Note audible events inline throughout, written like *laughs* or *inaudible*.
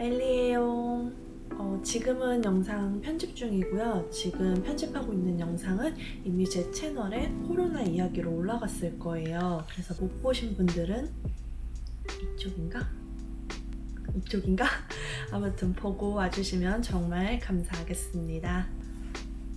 엘리에요. 어, 지금은 영상 편집 중이고요. 지금 편집하고 있는 영상은 이미 제 채널에 코로나 이야기로 올라갔을 거예요. 그래서 못 보신 분들은 이쪽인가? 이쪽인가? *laughs* 아무튼 보고 와주시면 정말 감사하겠습니다.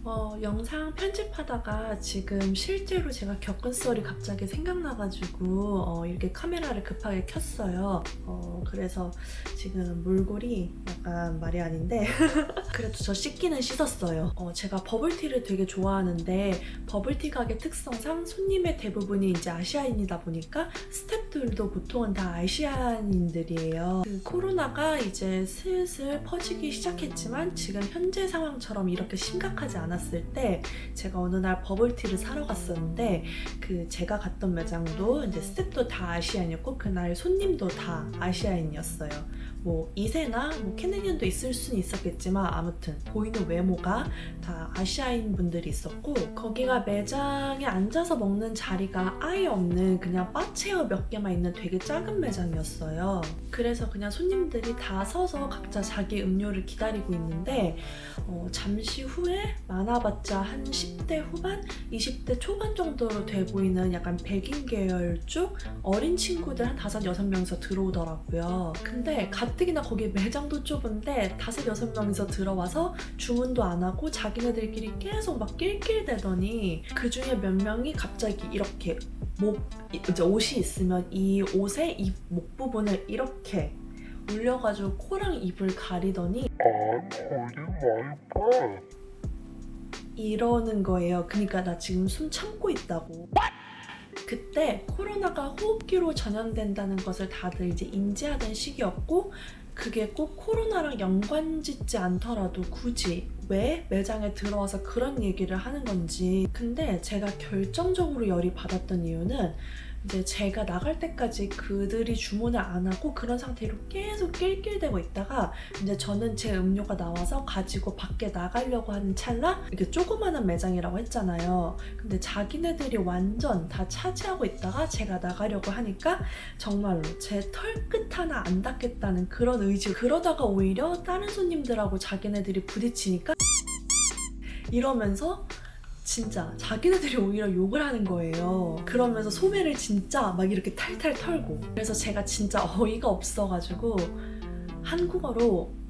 어, 영상 편집하다가 지금 실제로 제가 겪은 썰이 갑자기 생각나가지고 어, 이렇게 카메라를 급하게 켰어요. 어, 그래서 지금 몰골이 약간 말이 아닌데 *laughs* 그래도 저 씻기는 씻었어요. 어, 제가 버블티를 되게 좋아하는데 버블티 가게 특성상 손님의 대부분이 이제 아시아인이다 보니까 스태프들도 보통은 다 아시아인들이에요. 그 코로나가 이제 슬슬 퍼지기 시작했지만 지금 현재 상황처럼 이렇게 심각하지 않아요. 만났을 때 제가 어느 날 버블티를 사러 갔었는데 그 제가 갔던 매장도 이제 스태프도 다 Asian이었고 그날 손님도 다 아시아인이었어요. 뭐 이세나 뭐 Canadian도 있을 수는 있었겠지만 아무튼 보이는 외모가 다 아시아인 분들이 있었고 거기가 매장에 앉아서 먹는 자리가 아예 없는 그냥 바 체어 몇 개만 있는 되게 작은 매장이었어요. 그래서 그냥 손님들이 다 서서 각자 자기 음료를 기다리고 있는데 어, 잠시 후에 많아봤자 한 10대 후반, 20대 초반 정도로 돼 보이는 약간 백인 계열 쪽 어린 친구들 한 5, 6명이서 들어오더라고요. 근데 가뜩이나 거기 매장도 좁은데 5, 6명이서 들어와서 주문도 안 하고 자기네들끼리 계속 막 낄낄대더니 그 중에 몇 명이 갑자기 이렇게 목, 이제 옷이 있으면 이 옷의 이 목 부분을 이렇게 올려가지고 코랑 입을 가리더니 아, 이러는 거예요. 그러니까 나 지금 숨 참고 있다고. 그때 코로나가 호흡기로 전염된다는 것을 다들 이제 인지하던 시기였고 그게 꼭 코로나랑 연관 짓지 않더라도 굳이 왜 매장에 들어와서 그런 얘기를 하는 건지 근데 제가 결정적으로 열이 받았던 이유는 이제 제가 나갈 때까지 그들이 주문을 안 하고 그런 상태로 계속 낄낄대고 있다가 이제 저는 제 음료가 나와서 가지고 밖에 나가려고 하는 찰나 이렇게 조그마한 매장이라고 했잖아요. 근데 자기네들이 완전 다 차지하고 있다가 제가 나가려고 하니까 정말로 제 털 끝 하나 안 닿겠다는 그런 의지 그러다가 오히려 다른 손님들하고 자기네들이 부딪히니까 이러면서 진짜 자기네들이 오히려 욕을 하는 거예요. 그러면서 소매를 진짜 막 이렇게 탈탈 털고 그래서 제가 진짜 어이가 없어가지고 한국어로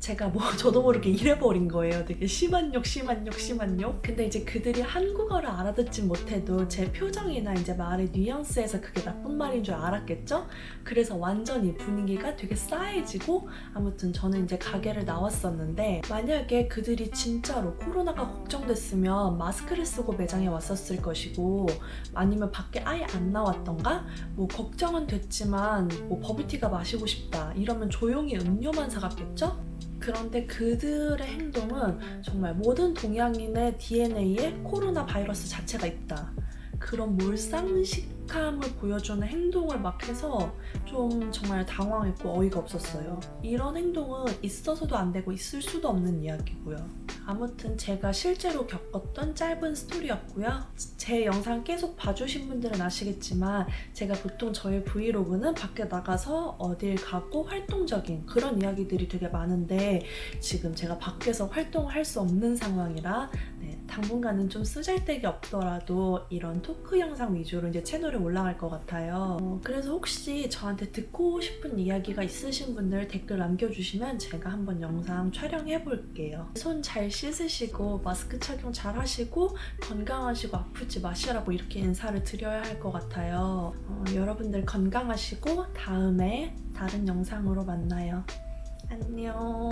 제가 뭐 *laughs* 저도 모르게 이래버린 거예요. 되게 심한 욕, 심한 욕, 심한 욕. 근데 이제 그들이 한국어를 알아듣진 못해도 제 표정이나 이제 말의 뉘앙스에서 그게 나쁜 말인 줄 알았겠죠? 그래서 완전히 분위기가 되게 싸해지고 아무튼 저는 이제 가게를 나왔었는데 만약에 그들이 진짜로 코로나가 걱정됐으면 마스크를 쓰고 매장에 왔었을 것이고 아니면 밖에 아예 안 나왔던가 뭐 걱정은 됐지만 뭐 버블티가 마시고 싶다 이러면 조용히 음료만 사갔겠죠? 그런데 그들의 행동은 정말 모든 동양인의 DNA에 코로나 바이러스 자체가 있다. 그런 몰상식함을 보여주는 행동을 막 해서 좀 정말 당황했고 어이가 없었어요. 이런 행동은 있어서도 안 되고 있을 수도 없는 이야기고요. 아무튼 제가 실제로 겪었던 짧은 스토리였고요. 제 영상 계속 봐주신 분들은 아시겠지만 제가 보통 저의 브이로그는 밖에 나가서 어딜 가고 활동적인 그런 이야기들이 되게 많은데 지금 제가 밖에서 활동을 할 수 없는 상황이라 네, 당분간은 좀 쓰잘데기 없더라도 이런 토크 영상 위주로 이제 채널에 올라갈 것 같아요. 어, 그래서 혹시 저한테 듣고 싶은 이야기가 있으신 분들 댓글 남겨주시면 제가 한번 영상 촬영해 볼게요. 손잘 씻으시고 마스크 착용 잘 하시고 건강하시고 아프지 마시라고 이렇게 인사를 드려야 할 것 같아요. 어, 여러분들 건강하시고 다음에 다른 영상으로 만나요. 안녕